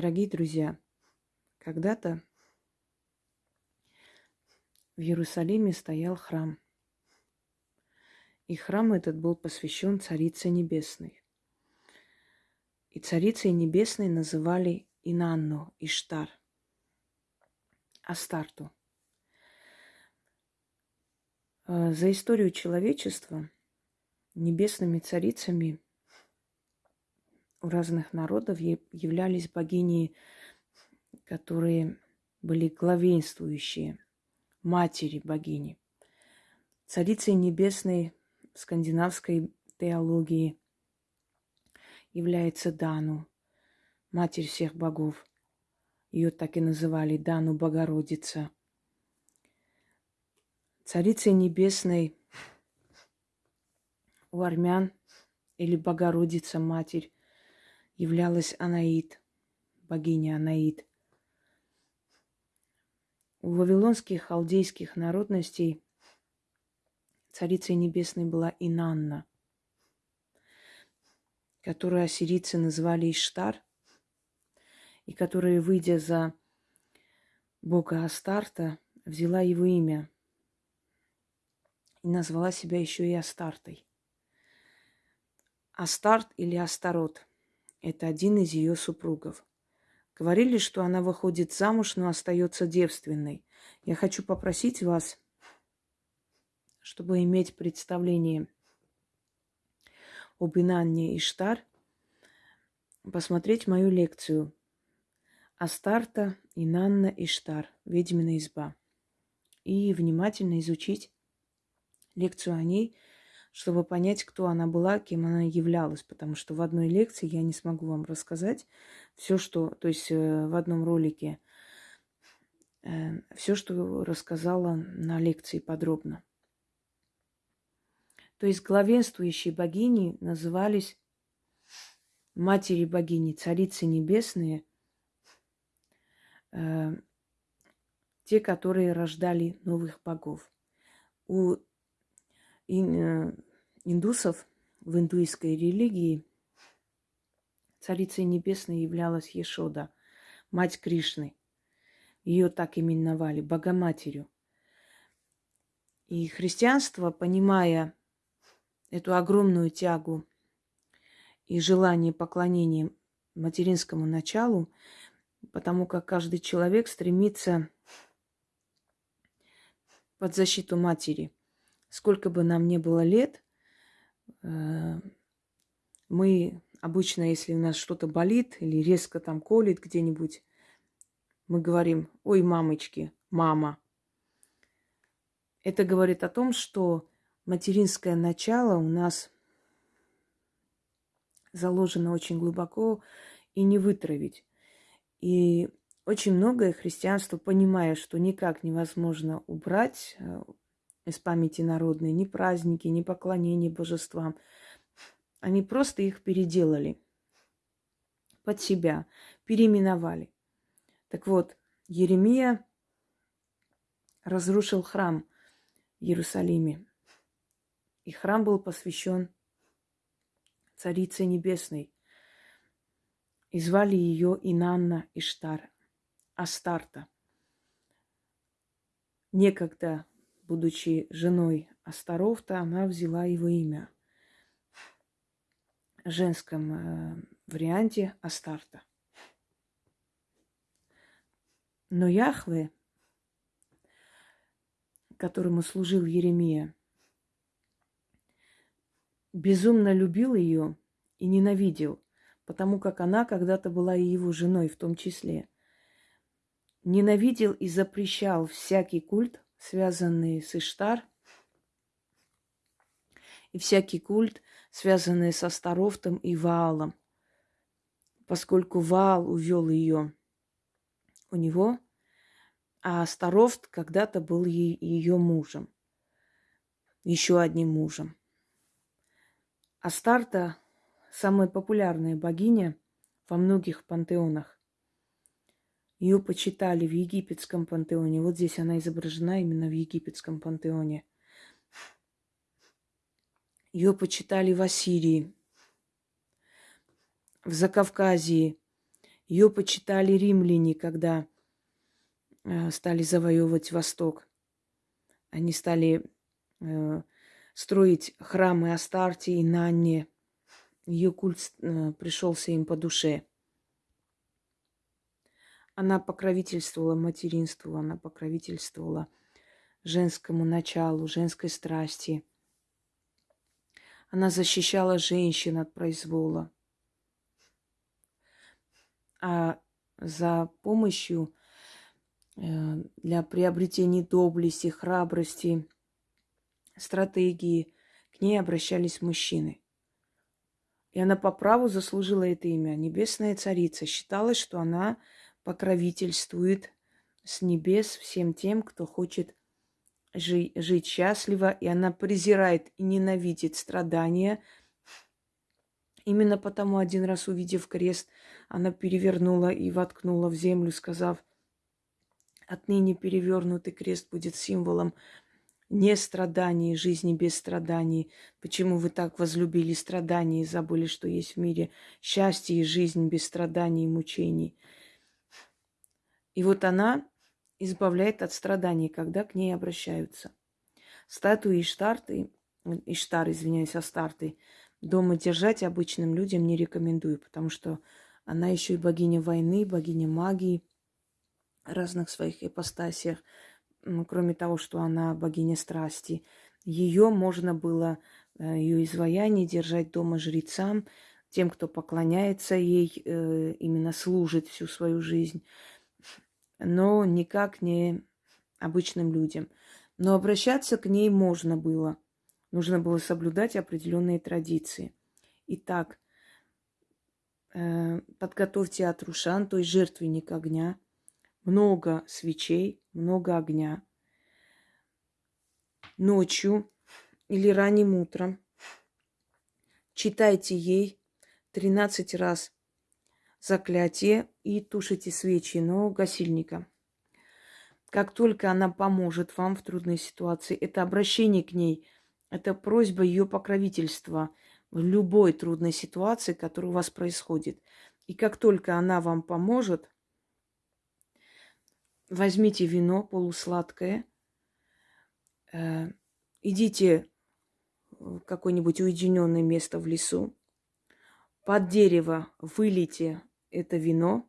Дорогие друзья, когда-то в Иерусалиме стоял храм. И храм этот был посвящен Царице Небесной. И Царицей Небесной называли Инанну, Иштар, Астарту. А, за историю человечества небесными царицами у разных народов являлись богини, которые были главенствующие, матери богини. Царицей небесной скандинавской теологии является Дану, матерь всех богов. Ее так и называли Дану Богородица. Царицей небесной у армян или Богородица Матерь являлась Анаид, богиня Анаид. У вавилонских халдейских народностей царицей небесной была Инанна, которую ассирийцы называли Иштар, и которая, выйдя за бога Астарта, взяла его имя и назвала себя еще и Астартой. Астарт или Астарот – это один из ее супругов. Говорили, что она выходит замуж, но остается девственной. Я хочу попросить вас, чтобы иметь представление об Инанне Иштар, посмотреть мою лекцию Астарта, Инанна Иштар, ведьмина изба. И внимательно изучить лекцию о ней – чтобы понять, кто она была, кем она являлась, потому что в одной лекции я не смогу вам рассказать все, что, то есть э, в одном ролике, э, все, что рассказала на лекции подробно. То есть главенствующие богини назывались матери богини, царицы небесные, э, те, которые рождали новых богов. У индусов в индуистской религии царицей небесной являлась Ешода, мать Кришны. Ее так именовали, Богоматерью. И христианство, понимая эту огромную тягу и желание поклонения материнскому началу, потому как каждый человек стремится под защиту матери – сколько бы нам ни было лет, э, мы обычно, если у нас что-то болит или резко там колет где-нибудь, мы говорим, ой, мамочки, мама. Это говорит о том, что материнское начало у нас заложено очень глубоко и не вытравить. И очень многое христианство, понимая, что никак невозможно убрать, э, из памяти народной, ни праздники, ни поклонения божествам. Они просто их переделали под себя, переименовали. Так вот, Еремия разрушил храм в Иерусалиме. И храм был посвящен Царице Небесной. И звали ее Инанна Иштар, Астарта. Некогда будучи женой Астарофта, она взяла его имя в женском э, варианте Астарта. Но Яхве, которому служил Еремия, безумно любил ее и ненавидел, потому как она когда-то была и его женой в том числе. Ненавидел и запрещал всякий культ связанные с Иштар, и всякий культ, связанный со Старофтом и Ваалом, поскольку Ваал увел ее у него, а Старофт когда-то был ее мужем, еще одним мужем. Астарта – самая популярная богиня во многих пантеонах. Ее почитали в египетском пантеоне. Вот здесь она изображена именно в египетском пантеоне. Ее почитали в Ассирии, в Закавказье. Ее почитали римляне, когда э, стали завоевывать Восток. Они стали э, строить храмы Астарте и Нанне. Ее культ э, пришелся им по душе. Она покровительствовала материнству, она покровительствовала женскому началу, женской страсти. Она защищала женщин от произвола. А за помощью э, для приобретения доблести, храбрости, стратегии к ней обращались мужчины. И она по праву заслужила это имя. Небесная царица. Считалось, что она покровительствует с небес всем тем, кто хочет жи- жить счастливо, и она презирает и ненавидит страдания. Именно потому, один раз увидев крест, она перевернула и воткнула в землю, сказав, отныне перевернутый крест будет символом не страданий, жизни без страданий. Почему вы так возлюбили страдания и забыли, что есть в мире счастье и жизнь без страданий и мучений? И вот она избавляет от страданий, когда к ней обращаются. Статуи Иштарты, Иштар, извиняюсь, Астарты, дома держать обычным людям не рекомендую, потому что она еще и богиня войны, богиня магии, разных своих ипостасиях. Кроме того, что она богиня страсти. Ее можно было, э, ее изваяние держать дома жрецам, тем, кто поклоняется ей, э, именно служит всю свою жизнь но никак не обычным людям. Но обращаться к ней можно было. Нужно было соблюдать определенные традиции. Итак, э, подготовьте атрушан, то есть жертвенник огня, много свечей, много огня. Ночью или ранним утром читайте ей 13 раз заклятие и тушите свечи, но гасильника. Как только она поможет вам в трудной ситуации, это обращение к ней, это просьба ее покровительства в любой трудной ситуации, которая у вас происходит. И как только она вам поможет, возьмите вино полусладкое, э, идите в какое-нибудь уединенное место в лесу, под дерево вылейте это вино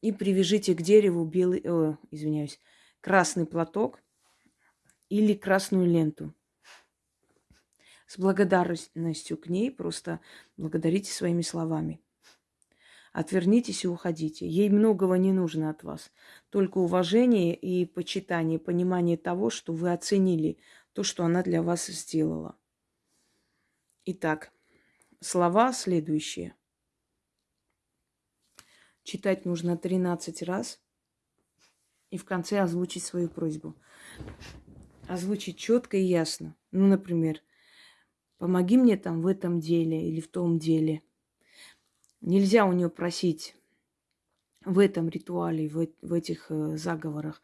и привяжите к дереву белый, о, извиняюсь, красный платок или красную ленту. С благодарностью к ней просто благодарите своими словами. Отвернитесь и уходите. Ей многого не нужно от вас. Только уважение и почитание, понимание того, что вы оценили то, что она для вас сделала. Итак, слова следующие – читать нужно 13 раз и в конце озвучить свою просьбу. Озвучить четко и ясно. Ну, например, помоги мне там в этом деле или в том деле. Нельзя у нее просить в этом ритуале, в, в этих э, заговорах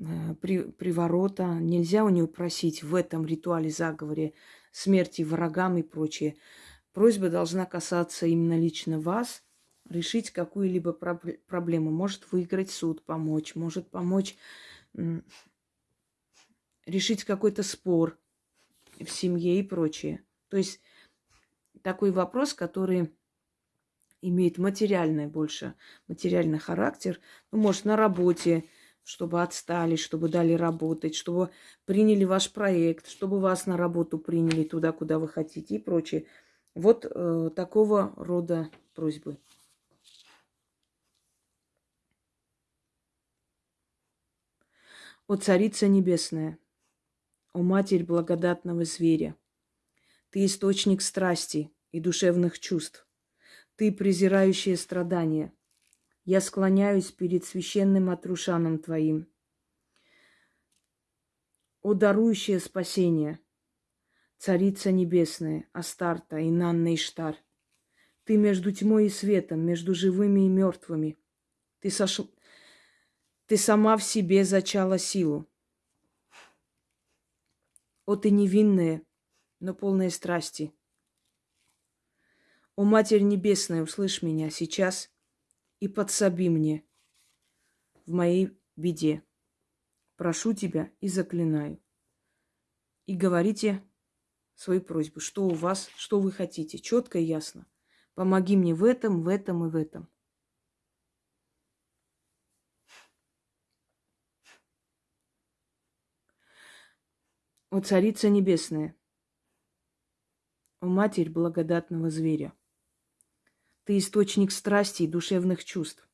э, при, приворота. Нельзя у нее просить в этом ритуале, заговоре смерти врагам и прочее. Просьба должна касаться именно лично вас – решить какую-либо проблему, может выиграть суд, помочь, может помочь решить какой-то спор в семье и прочее. То есть такой вопрос, который имеет материальный больше, материальный характер, ну, может, на работе, чтобы отстали, чтобы дали работать, чтобы приняли ваш проект, чтобы вас на работу приняли туда, куда вы хотите и прочее. Вот э, такого рода просьбы. О Царица Небесная, о Матерь благодатного зверя, Ты источник страсти и душевных чувств, Ты презирающая страдания. Я склоняюсь перед священным отрушаном Твоим. О дарующее спасение, Царица Небесная, Астарта, Инанна Иштар, Ты между тьмой и светом, между живыми и мертвыми. Ты сош... Ты сама в себе зачала силу. О, ты невинная, но полная страсти. О, Матерь Небесная, услышь меня сейчас. и подсоби мне в моей беде. Прошу тебя и заклинаю. И говорите свою просьбу, что у вас, что вы хотите, четко и ясно. Помоги мне в этом, в этом и в этом. О Царица Небесная, о Матерь благодатного зверя, Ты источник страсти и душевных чувств,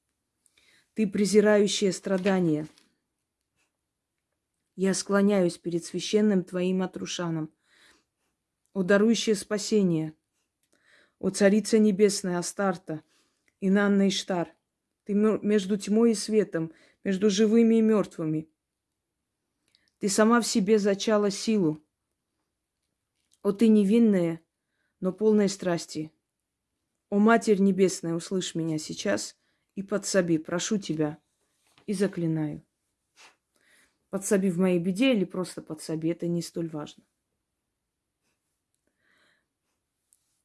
Ты презирающая страдания. Я склоняюсь перед священным Твоим Атрушаном, о дарующее спасение, о Царица Небесная Астарта, Инанна Иштар, Ты между тьмой и светом, между живыми и мертвыми – ты сама в себе зачала силу. О, ты невинная, но полная страсти. О, Матерь Небесная, услышь меня сейчас и подсоби, прошу тебя и заклинаю. Подсоби в моей беде или просто подсоби, это не столь важно.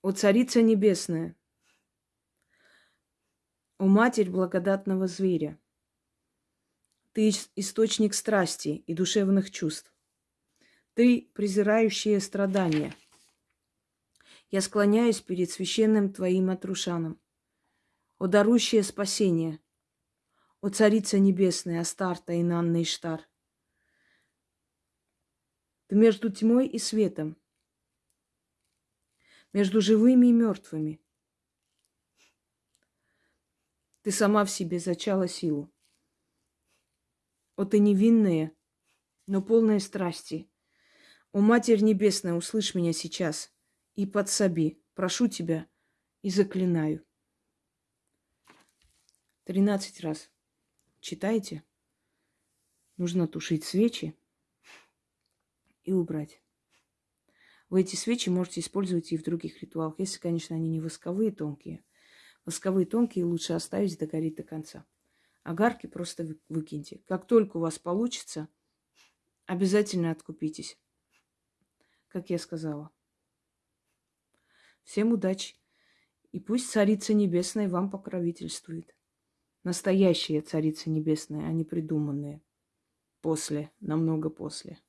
О, Царица Небесная, о Матерь благодатного зверя – ты источник страсти и душевных чувств. Ты презирающее страдания. Я склоняюсь перед священным Твоим Атрушаном. О дарующее спасение, о Царица Небесная, Астарта и Нанна Иштар. Ты между тьмой и светом, между живыми и мертвыми. Ты сама в себе зачала силу. О, ты невинная, но полная страсти. О, Матерь Небесная, услышь меня сейчас и подсоби. Прошу тебя и заклинаю. Тринадцать раз. Читайте. Нужно тушить свечи и убрать. Вы эти свечи можете использовать и в других ритуалах, если, конечно, они не восковые тонкие. Восковые тонкие лучше оставить догореть до конца. Огарки просто выкиньте. Как только у вас получится, обязательно откупитесь. Как я сказала. Всем удачи. И пусть Царица Небесная вам покровительствует. Настоящая Царица Небесная, а не придуманная. После, намного после.